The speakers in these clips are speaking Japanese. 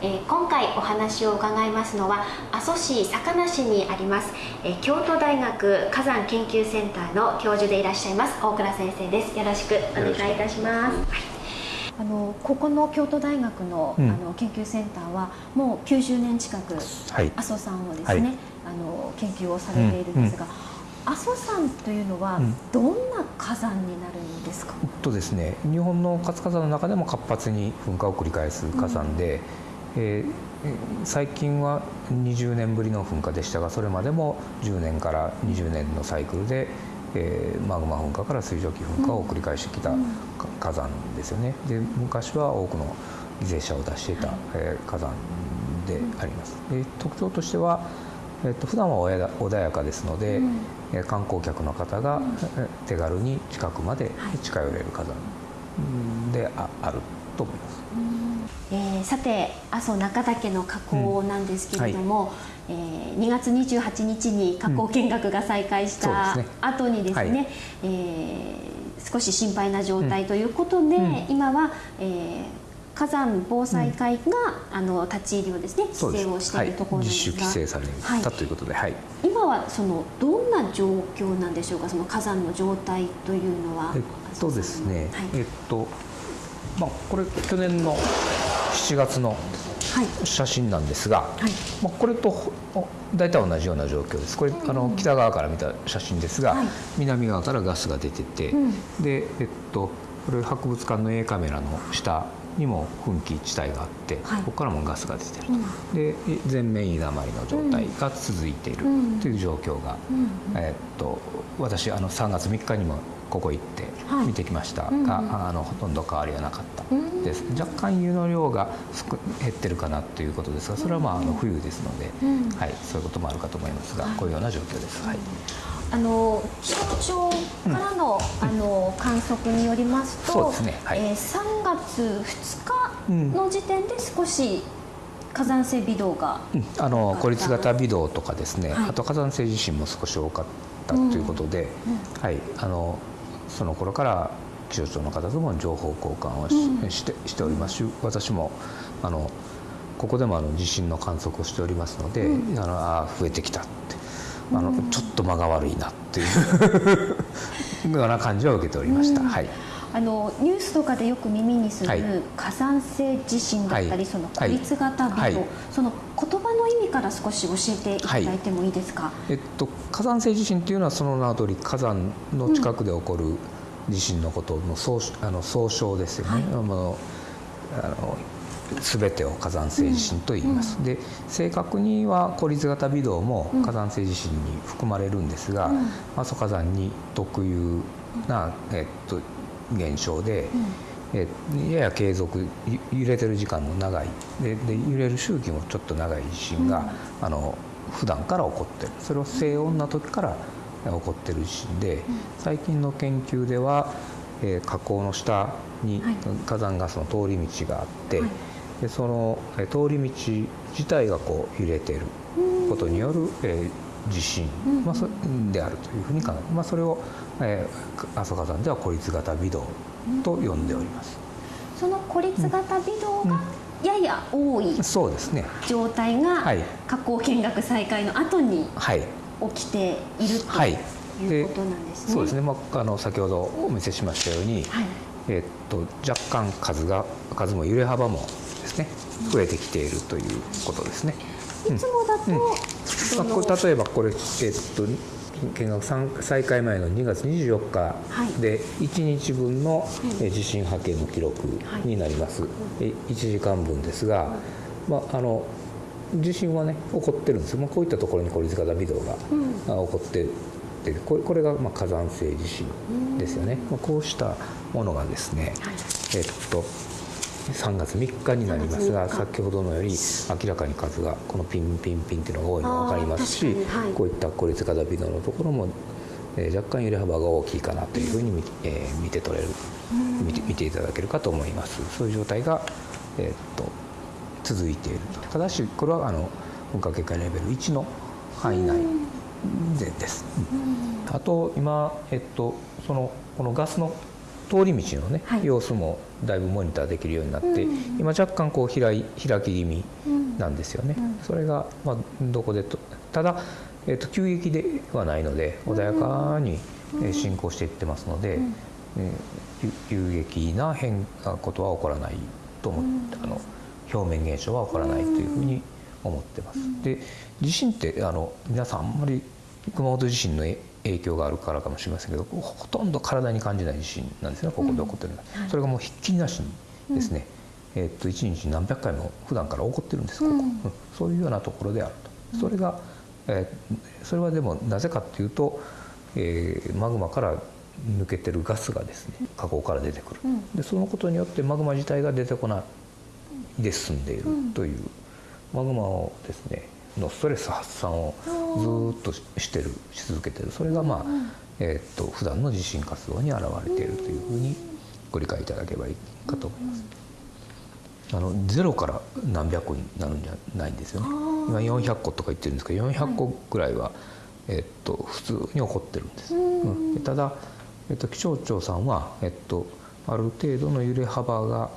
えー、今回お話を伺いますのは阿蘇市坂名市にあります、えー、京都大学火山研究センターの教授でいらっしゃいます大倉先生です。よろしくお願いいたします、あのここの京都大学の,、あの研究センターはもう90年近く、はい、阿蘇山をですね、はい、あの研究をされているんですが、うんうん。阿蘇山というのはどんな火山になるんですか、うん、とですね日本の活火山の中でも活発に噴火を繰り返す火山で、うん、えー、最近は20年ぶりの噴火でしたがそれまでも10年から20年のサイクルで、えー、マグマ噴火から水蒸気噴火を繰り返してきた火山ですよね。で昔は多くの犠牲者を出していた、えー、火山であります。で特徴としてはえっと普段は穏やかですので、うん、観光客の方が手軽に近くまで近寄れる火山でああると思います。えー、さて阿蘇中岳の火口なんですけれども、うんはい、えー、2月28日に火口見学が再開した後にですね、うんはい、えー、少し心配な状態ということで、うん、今は、えー火山防災会が、うん、あの立ち入りをですね規制をしているところなんですが、はい、自主規制された、ということで、はい、今はそのどんな状況なんでしょうかその火山の状態というのは。えっとですね、はい、えっとまあこれ去年の7月の写真なんですが、はい、まあ、これと大体同じような状況です。これ、あの北側から見た写真ですが、はい、南側からガスが出てて、うん、でえっとこれ博物館の A カメラの下にも噴気地帯があって、はい、ここからもガスが出てると、うん、で全面居だまりの状態が続いているという状況が、うん、えー、っと私あの3月3日にもここ行って見てきました。が、はい、あのほとんど変わりはなかった。です、若干湯の量が減ってるかなということですがそれはまああの冬ですので、はい、そういうこともあるかと思いますが、こういうような状況です。はい。あの気象庁からのうん、あの観測によりますと、すね。はい、えー、3月2日の時点で少し火山性微動が、うん、あの孤立型微動とかですね、はい、あと火山性地震も少し多かったということで、うん、はい、あのその頃から気象庁の方とも情報交換をし,、してしておりますし私もあのここでもあの地震の観測をしておりますので、あのあ増えてきたってあの、ちょっと間が悪いなっていう ような感じは受けておりました。はい。あのニュースとかでよく耳にする火山性地震だったり、はい、その孤立型微動、はい、その言葉の意味から少し教えていただいてもいいですか、えっと、火山性地震っていうのはその名の通り火山の近くで起こる地震のことの総,、あの総称ですよね。はい、あのあの全てを火山性地震と言います、うん、で正確には孤立型微動も火山性地震に含まれるんですが、うん、阿蘇火山に特有な、えっと、現象で、うん、えやや継続揺れてる時間の長い。でで揺れる周期もちょっと長い地震が、うん、あの普段から起こってる。それは静穏な時から起こってる地震で、最近の研究では、えー、火口の下に火山ガスの通り道があって、はい。でその通り道自体がこう揺れていることによる、えー、地震、まあ、そであるというふうに考えまあ、それを、えー、阿蘇火山では孤立型微動と呼んでおります。その孤立型微動が、やや多いそうですね。状態が火口見学再開の後に起きているということなんですね。そうですね、まあ、あの先ほどお見せしましたように、はい、えー、っと若干数が数も揺れ幅もですね増えてきているということですね。いつもだと、うん。まあ、例えばこれ、えっと見学再開前の2月24日で1日分の地震波形の記録になります、はい、1時間分ですが、まあ、あの地震はね起こってるんですよ、まあ、こういったところに孤立型微動が起こっててこれがまあ火山性地震ですよね、まあ、こうしたものがですね、はい、えっと3月3日になりますが先ほどのより明らかに数がこのピンピンピンっていうのが多いのが分かりますし、はい、こういった孤立型微動のところも、えー、若干揺れ幅が大きいかなというふうに見,、えー、見て取れる見て見ていただけるかと思います。そういう状態が、えー、っと続いていると。た。だしこれはあの噴火警戒レベル1の範囲内でです、あと今、えっと、そのこのガスの通り道のね、はい。様子もだいぶモニターできるようになって、今若干こう開い開き気味なんですよね、それが、まあ、どこでとただ、えっと急激ではないので穏やかに、えー進行していってますので、えーゆ有激な変なことは起こらないと思って、あの表面現象は起こらないというふうに思ってます。で地震ってあの皆さんあんまり熊本地震のえ影響があるからかもしれませんけどほとんど体に感じない地震なんですねここで起こってるのは、それがもうひっきりなしにですね、えーっと1日何百回も普段から起こってるんですここ、うん。そういうようなところであると。それが、えーそれはでもなぜかっていうと、えーマグマから抜けてるガスがですね火口から出てくる、でそのことによってマグマ自体が出てこないで進んでいるという、マグマをですねのストレス発散をずーっとししてるし続けてる。それがまあ、えーっと普段の地震活動に現れているというふうにご理解いただければいいかと思います。あのゼロから何百個になるんじゃないんですよね。今400個とか言ってるんですけど400個ぐらいは、えっと、普通に起こってるんです、うん。でただ、えっと、気象庁さんは、えっと、ある程度の揺れ幅が、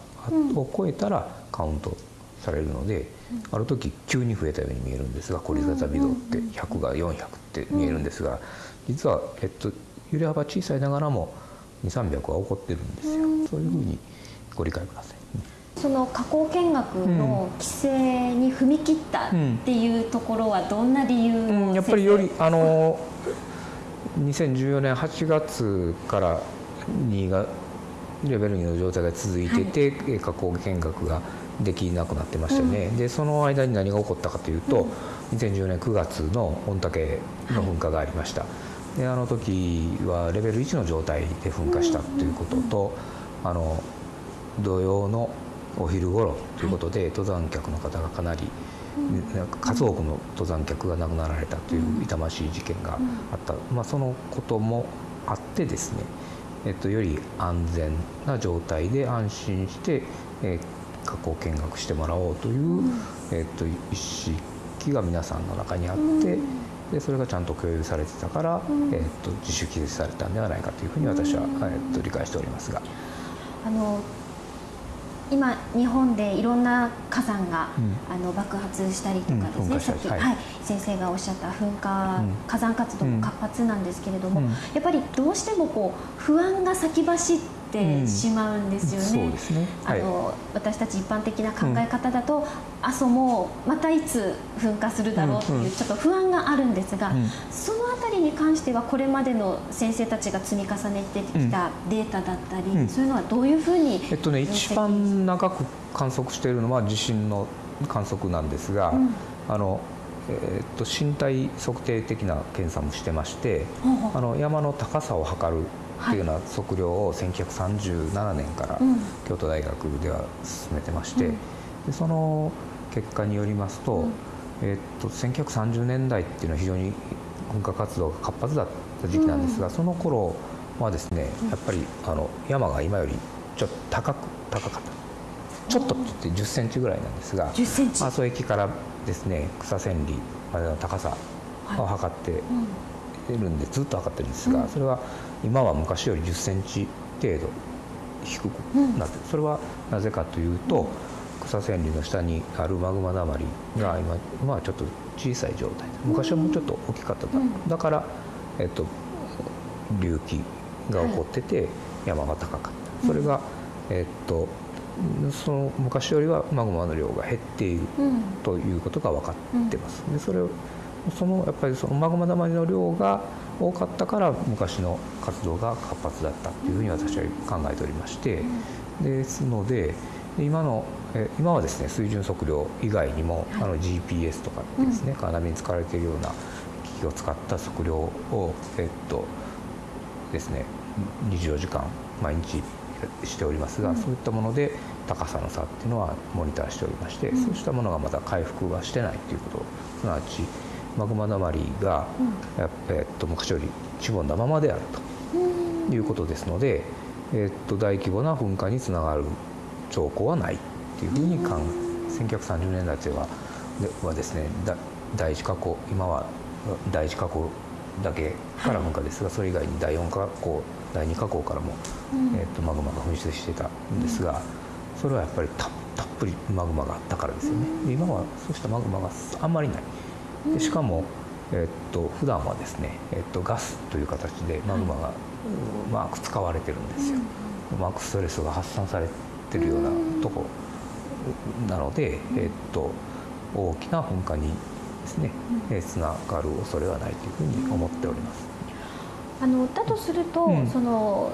を超えたらカウントされるので、ある時急に増えたように見えるんですが凝り固微動って100が400って見えるんですが実は、えっと、揺れ幅小さいながらも2300は起こってるんですよ、そういうふうにご理解ください。その加工見学の規制に踏み切ったっていうところはどんな理由を、うん、やっぱりよりあの2014年8月から2がレベル2の状態が続いてて、え加工見学ができなくなってましたよね、でその間に何が起こったかというと、2014年9月の御嶽の噴火がありました、であの時はレベル1の状態で噴火したということと、あの土曜のお昼頃ということで、登山客の方がかなり、数多くの登山客が亡くなられたという痛ましい事件があった、まあ、そのこともあってですね、えっと、より安全な状態で安心して、えー火口見学してもらおうという、えっと、意識が皆さんの中にあって、でそれがちゃんと共有されてたから、えっと、自主規制されたんではないかというふうに私は、えっと、理解しておりますが。あの今日本でいろんな火山が、うん。あの爆発したりとかですうん噴ね、火したりはいさっきはい、先生がおっしゃった噴火、うん。火山活動も活発なんですけれども、うん。やっぱりどうしてもこう不安が先走ってしまうんですよね。あの私たち一般的な考え方だと、阿蘇もまたいつ噴火するだろうってうんうん。いうちょっと不安があるんですが、うん。そのあたりに関してはこれまでの先生たちが積み重ねてきたデータだったり、うん。そういうのはどういうふうにえっとね、一番長く観測しているのは地震の観測なんですが、うん。あのえーっと身体測定的な検査もしてまして、あの山の高さを測るっていうような測量を1937年からうん。京都大学では進めてまして、うん。でその結果によりますと,、うん。えーっと1930年代っていうのは非常に噴火活動が活発だった時期なんですが、その頃はですねやっぱりあの山が今よりちょっと高く高かった。ちょっとって言って10センチぐらいなんですが10センチ、阿蘇駅からですね草千里までの高さを測ってるんでずっと測ってるんですが、うん。それは今は昔より10センチ程度低くなってる、それはなぜかというと、草千里の下にあるマグマだまりが今今はちょっと小さい状態で昔はもうちょっと大きかっただ,、うん。だから、えっと、隆起が起こってて山が高かった、それが、えっとその昔よりはマグマの量が減っているうん。ということが分かってます。でそれをそのやっぱりそのマグマだまりの量が多かったから昔の活動が活発だったというふうに私は考えておりまして、ですので今のえ今はですね水準測量以外にも、はい。あの GPS とかですね、カーナビに使われているような機器を使った測量をえっとですね24時間毎日しておりますが、うん。そういったもので高さの差っていうのはモニターしておりまして、うん。そうしたものがまだ回復はしてないということすなわちマグマだまりが、やっえっと昔よりしぼんだままであるうん。ということですので、えっと大規模な噴火につながる兆候はないっていうふうに考え1930年代ではではですねだ第一火口今は第一火口だけから噴火ですが、それ以外に第四火口第二火口からも、えー、とマグマが噴出してたんですが、それはやっぱりたたっぷりマグマがあったからですよね、今はそうしたマグマがあんまりないでしかも、えー、と普段はですね、えー、とガスという形でマグマがうまく使われてるんですよ、うまくストレスが発散されてるようなとこなので、えー、と大きな噴火にですね、つながる恐れはないというふうに思っております。あのだとすると、うん、その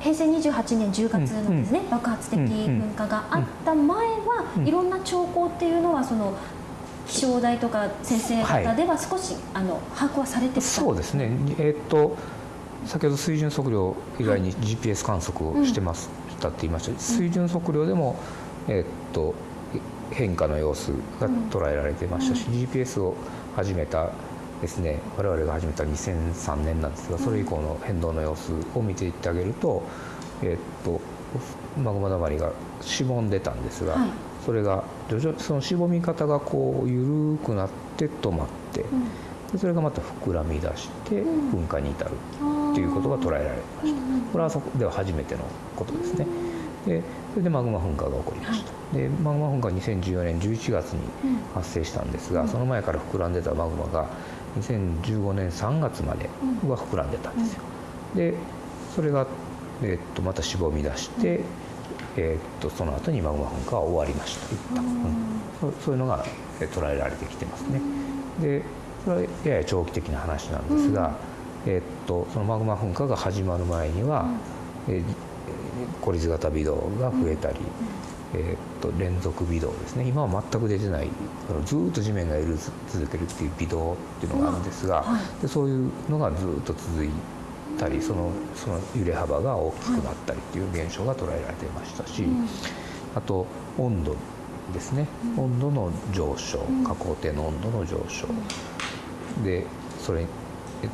平成28年10月のですね、うん、爆発的噴火があった前は、うん、いろんな兆候っていうのはその気象台とか先生方では少し、はい、あの把握はされてそうですね、えー、っと先ほど水準測量以外に GPS 観測をしてます、たって言いました、水準測量でも、えー、っと変化の様子が捉えられてましたし、GPS を始めたですね我々が始めた2003年なんですがそれ以降の変動の様子を見ていってあげると,、えー、っとマグマだまりがしぼんでたんですが、はい、それが徐々そのしぼみ方がこう緩くなって止まって、うん、でそれがまた膨らみ出して噴火に至るっていうことが捉えられました。これはそこでは初めてのことですね。でそれでマグマ噴火が起こりました、はい、でマグマ噴火は2014年11月に発生したんですが、うん、その前から膨らんでたマグマが2015年3月までは膨らんでたんですよ、でそれが、えー、っとまたしぼみ出して、えー、っとその後にマグマ噴火は終わりました。一旦、うん、そういうのが捉えられてきてますね。でそれはやや長期的な話なんですが、えー、っとそのマグマ噴火が始まる前には、えー、孤立型微動が増えたり、えー、と連続微動ですね。今は全く出てないずっと地面が揺れ続けるっていう微動っていうのがあるんですが、はい、でそういうのがずっと続いたりそのその揺れ幅が大きくなったりっていう現象が捉えられていましたし、はい、あと温度ですね、うん、温度の上昇下降底の温度の上昇、うん、でそれ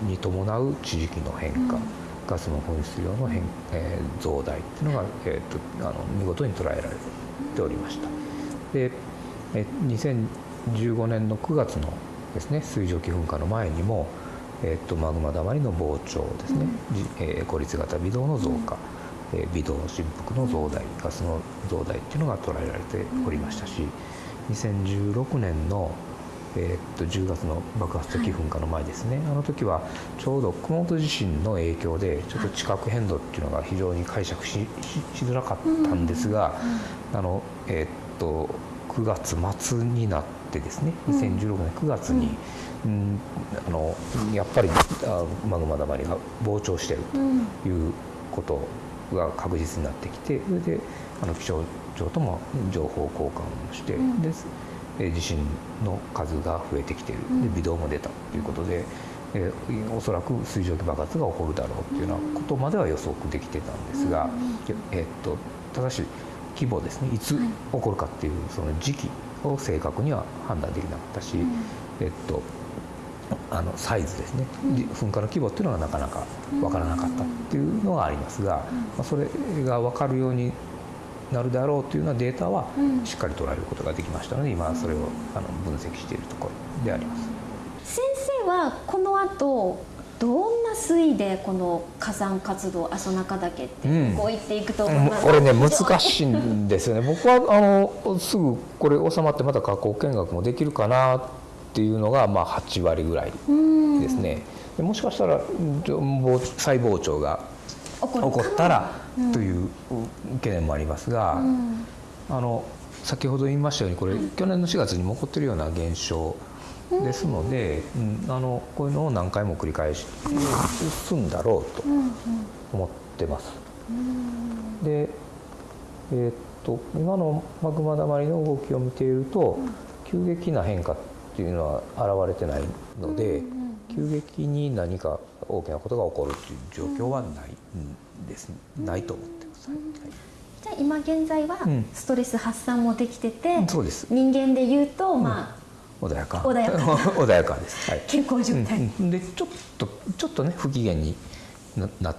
に伴う地磁気の変化、うん。ガスの噴出量の変、えー、増大っていうのが、えーと、あの見事に捉えられるておりました。で2015年の9月のですね水蒸気噴火の前にも、えーと、マグマだまりの膨張ですね、うん、えー、孤立型微動の増加、うん、えー、微動振幅の増大。ガスの増大っていうのが捉えられておりましたし2016年のえー、っと10月の爆発的噴火の前ですね、はい、あの時はちょうど熊本地震の影響でちょっと地殻変動っていうのが非常に解釈ししづらかったんですが、あのえー、っと9月末になってですね2016年9月に、うん、あのやっぱりマグマだまりが膨張してるということが確実になってきてそれであの気象庁とも情報交換をして、うん、です。地震の数が増えてきているで微動も出たということで、えー、おそらく水蒸気爆発が起こるだろうというようなことまでは予測できてたんですが、えー、っとただし規模ですねいつ起こるかっていうその時期を正確には判断できなかったし、えっとあのサイズですね、噴火の規模っていうのがなかなか分からなかったっていうのがありますが、まあ、それが分かるようになるであろうというようなデータはしっかり捉えることができましたので今それをあの分析しているところであります。先生はこの後どんな推移でこの火山活動阿蘇中岳って動いていくとうん、これね難しいんですよね。僕はあのすぐこれ収まってまた火口見学もできるかなっていうのがまあ8割ぐらいですね。もしかしたら細胞長が起こったらという懸念もありますが、あの先ほど言いましたようにこれ、去年の4月にも起こってるような現象ですので、うん、あのこういうのを何回も繰り返し進んだろうと思ってます。で、えー、っと今のマグマだまりの動きを見ていると急激な変化っていうのは現れてないので。急激に何か大きなことが起こるという状況はないです、ないと思ってます。はい。じゃあ今現在はストレス発散もできてて、うん、そうです。人間で言うと、まあ、穏やか。穏やか。穏やかです、はい、健康状態、うん、でちょっとちょっとね不機嫌にななっ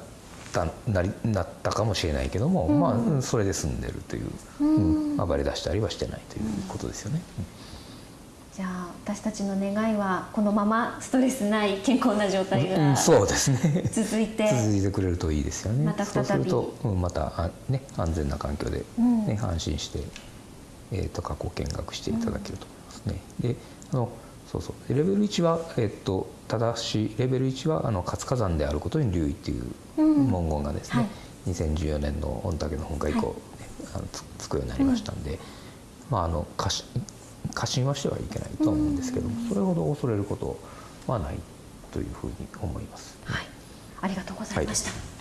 たなりなったかもしれないけども、うん、まあそれで済んでるという、うん。暴れ出したりはしてないということですよね。じゃあ私たちの願いはこのままストレスない健康な状態うんがそうですね。続いて、続いてくれるといいですよね。また再び。そうすると、うん、またあ、ね、安全な環境で、うん。ね安心して、えー、と過去見学していただけると思いますね。であのそうそう。レベル1は、えー、とただしレベル1はあの活火山であることに留意っていううん。文言がですね、はい。2014年の御嶽の噴火以降、ねあのつつくようになりましたんで、まああの過信過信はしてはいけないとは思うんですけども、それほど恐れることはないというふうに思います。はい、ありがとうございました。